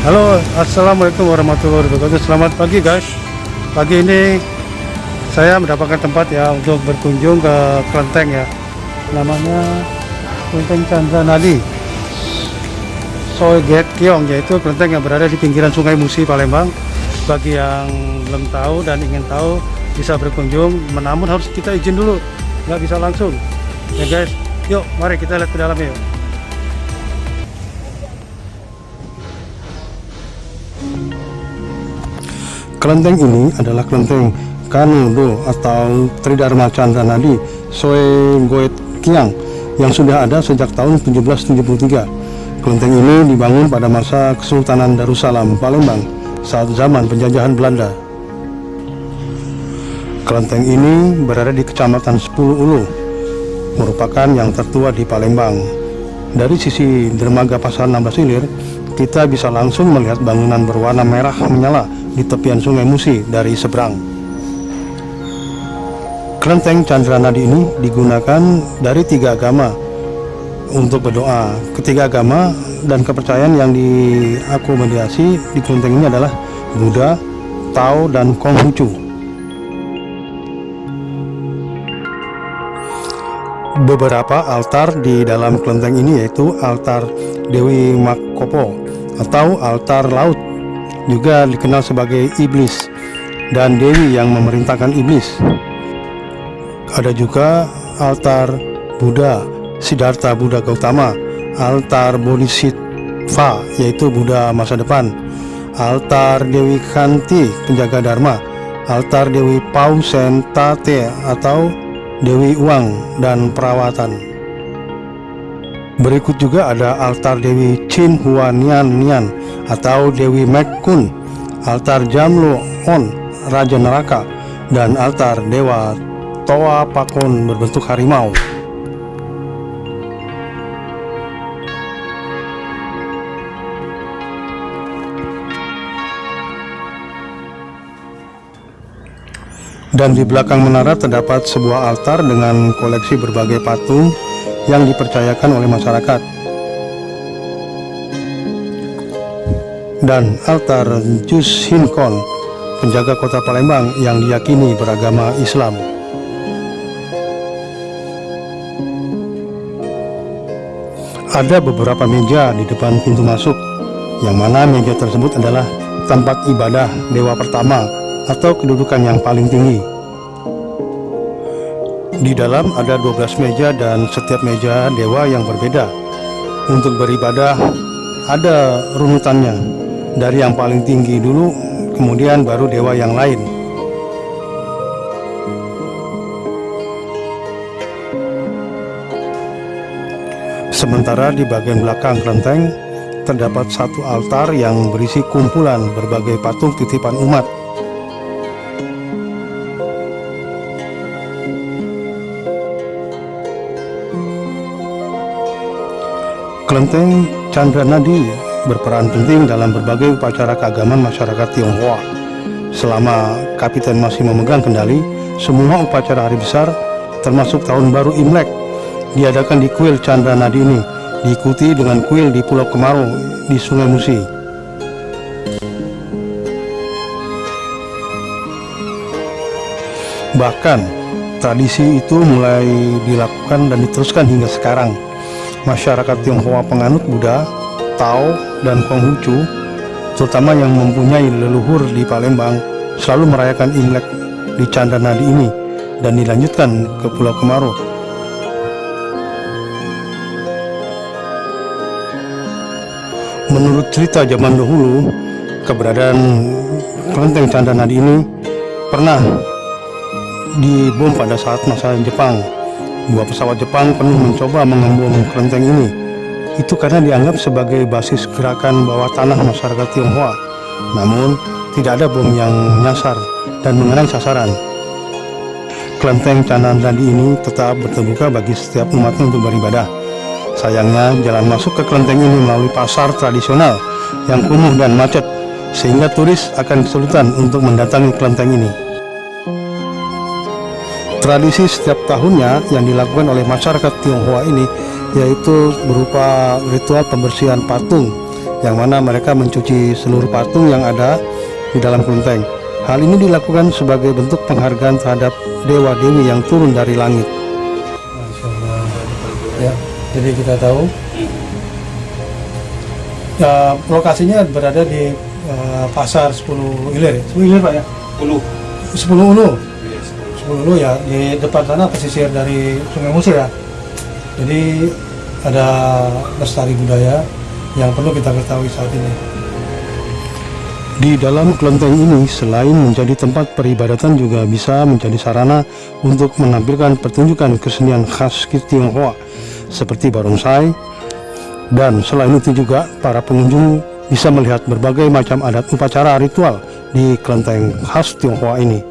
Halo Assalamualaikum warahmatullahi wabarakatuh. Selamat pagi guys. Pagi ini saya mendapatkan tempat ya untuk berkunjung ke kelenteng ya. Namanya Kelenteng Chandra Nadi Soeget Kiong yaitu kelenteng yang berada di pinggiran sungai Musi Palembang. Bagi yang belum tahu dan ingin tahu bisa berkunjung. Namun harus kita izin dulu. Nggak bisa langsung. Ya guys. Yuk mari kita lihat ke dalamnya yuk Kelenteng ini adalah kelenteng Kanudo atau Tridharma Chandra Nadi Soe Goet Kiang yang sudah ada sejak tahun 1773. Kelenteng ini dibangun pada masa Kesultanan Darussalam Palembang saat zaman penjajahan Belanda. Kelenteng ini berada di Kecamatan Sepuluh Ulu, merupakan yang tertua di Palembang. Dari sisi dermaga Pasar 16 Ilir, kita bisa langsung melihat bangunan berwarna merah menyala di tepian sungai Musi dari seberang. Kelenteng Chandra Nadi ini digunakan dari tiga agama untuk berdoa. Ketiga agama dan kepercayaan yang diakomodasi di kelenteng ini adalah Buddha, Tao, dan Konghucu. Beberapa altar di dalam kelenteng ini yaitu altar Dewi Makopo atau altar laut juga dikenal sebagai iblis dan dewi yang memerintahkan iblis. Ada juga altar Buddha Siddhartha Buddha Gautama, altar Bodhisattva yaitu Buddha masa depan, altar Dewi Kanti penjaga Dharma, altar Dewi Pausen Tate atau Dewi Uang dan Perawatan. Berikut juga ada altar Dewi Chin Hua Nian Nian atau Dewi Mekun, altar Jamlo On, Raja Neraka, dan altar Dewa Toa Pakon berbentuk harimau. Dan di belakang menara terdapat sebuah altar dengan koleksi berbagai patung yang dipercayakan oleh masyarakat. Dan altar Jus Hinkon, penjaga kota Palembang yang diyakini beragama Islam. Ada beberapa meja di depan pintu masuk, yang mana meja tersebut adalah tempat ibadah dewa pertama atau kedudukan yang paling tinggi. Di dalam ada 12 meja dan setiap meja dewa yang berbeda. Untuk beribadah ada runutannya. Dari yang paling tinggi dulu, kemudian baru dewa yang lain. Sementara di bagian belakang kelenteng terdapat satu altar yang berisi kumpulan berbagai patung titipan umat Kelenteng Chandra Nadi berperan penting dalam berbagai upacara keagamaan masyarakat Tionghoa. Selama Kapiten masih memegang kendali, semua upacara hari besar, termasuk tahun baru Imlek, diadakan di kuil Chandra Nadi ini, diikuti dengan kuil di Pulau Kemarau di Sungai Musi. Bahkan, tradisi itu mulai dilakukan dan diteruskan hingga sekarang masyarakat Tionghoa penganut Buddha, Tao, dan Konghucu, terutama yang mempunyai leluhur di Palembang, selalu merayakan Imlek di Nadi ini dan dilanjutkan ke Pulau Kemaro. Menurut cerita zaman dahulu, keberadaan kelenteng Nadi ini pernah dibom pada saat masa Jepang Dua pesawat Jepang penuh mencoba mengembung kelenteng ini. Itu karena dianggap sebagai basis gerakan bawah tanah masyarakat Tionghoa. Namun, tidak ada bom yang nyasar dan mengenai sasaran. Kelenteng Canandandi ini tetap terbuka bagi setiap umatnya untuk beribadah. Sayangnya, jalan masuk ke kelenteng ini melalui pasar tradisional yang kumuh dan macet, sehingga turis akan kesulitan untuk mendatangi kelenteng ini. Tradisi setiap tahunnya yang dilakukan oleh masyarakat Tionghoa ini yaitu berupa ritual pembersihan patung yang mana mereka mencuci seluruh patung yang ada di dalam kelenteng. Hal ini dilakukan sebagai bentuk penghargaan terhadap dewa-dewi yang turun dari langit. Ya, jadi kita tahu ya, lokasinya berada di uh, pasar 10 ilir ya? 10 ilir Pak ya? 10 10 ulu 10 ulu ya di depan sana pesisir dari Sungai Musi ya. Jadi ada lestari budaya yang perlu kita ketahui saat ini. Di dalam kelenteng ini selain menjadi tempat peribadatan juga bisa menjadi sarana untuk menampilkan pertunjukan kesenian khas Tionghoa seperti barongsai. Dan selain itu juga para pengunjung bisa melihat berbagai macam adat upacara ritual di kelenteng khas Tionghoa ini.